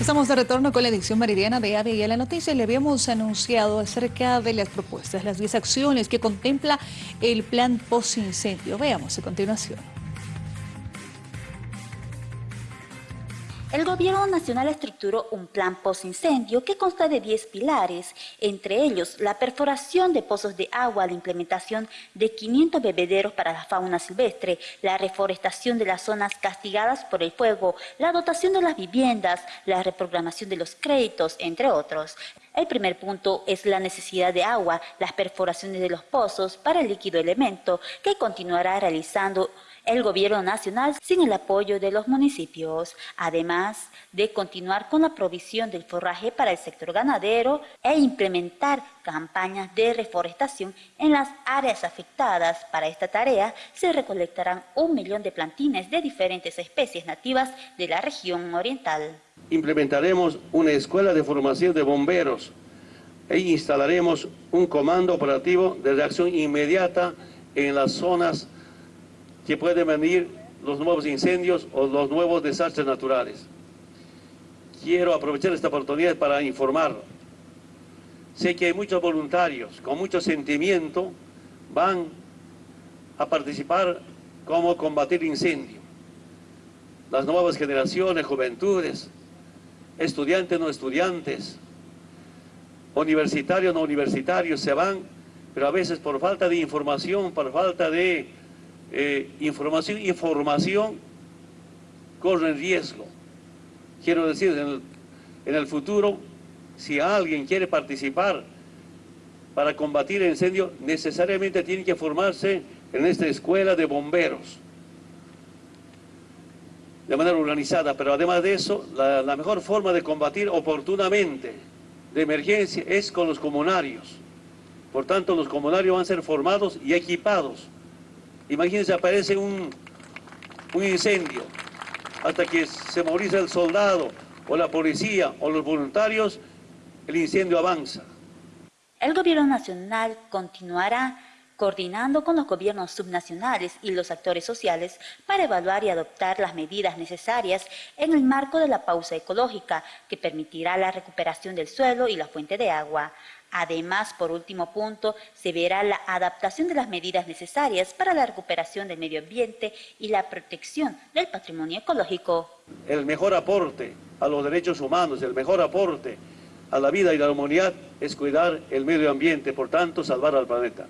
Estamos de retorno con la edición meridiana de AVE y a la noticia le habíamos anunciado acerca de las propuestas, las 10 acciones que contempla el plan post-incendio. Veamos a continuación. El Gobierno Nacional estructuró un plan post-incendio que consta de 10 pilares, entre ellos la perforación de pozos de agua, la implementación de 500 bebederos para la fauna silvestre, la reforestación de las zonas castigadas por el fuego, la dotación de las viviendas, la reprogramación de los créditos, entre otros. El primer punto es la necesidad de agua, las perforaciones de los pozos para el líquido elemento que continuará realizando el gobierno nacional sin el apoyo de los municipios, además de continuar con la provisión del forraje para el sector ganadero e implementar campañas de reforestación en las áreas afectadas. Para esta tarea se recolectarán un millón de plantines de diferentes especies nativas de la región oriental. Implementaremos una escuela de formación de bomberos e instalaremos un comando operativo de reacción inmediata en las zonas que pueden venir los nuevos incendios o los nuevos desastres naturales. Quiero aprovechar esta oportunidad para informar. Sé que hay muchos voluntarios con mucho sentimiento van a participar cómo combatir incendio. Las nuevas generaciones, juventudes, estudiantes, no estudiantes, universitarios, no universitarios, se van, pero a veces por falta de información, por falta de eh, información, información corre riesgo. Quiero decir, en el, en el futuro, si alguien quiere participar para combatir el incendio, necesariamente tiene que formarse en esta escuela de bomberos de manera organizada, pero además de eso, la, mejor forma de combatir oportunamente de emergencia es con los comunarios. Por tanto, los comunarios van a ser formados y equipados Imagínense, aparece un, un incendio, hasta que se moviliza el soldado o la policía o los voluntarios, el incendio avanza. El gobierno nacional continuará coordinando con los gobiernos subnacionales y los actores sociales para evaluar y adoptar las medidas necesarias en el marco de la pausa ecológica que permitirá la recuperación del suelo y la fuente de agua. Además, por último punto, se verá la adaptación de las medidas necesarias para la recuperación del medio ambiente y la protección del patrimonio ecológico. El mejor aporte a los derechos humanos, el mejor aporte a la vida y la humanidad es cuidar el medio ambiente, por tanto, salvar al planeta.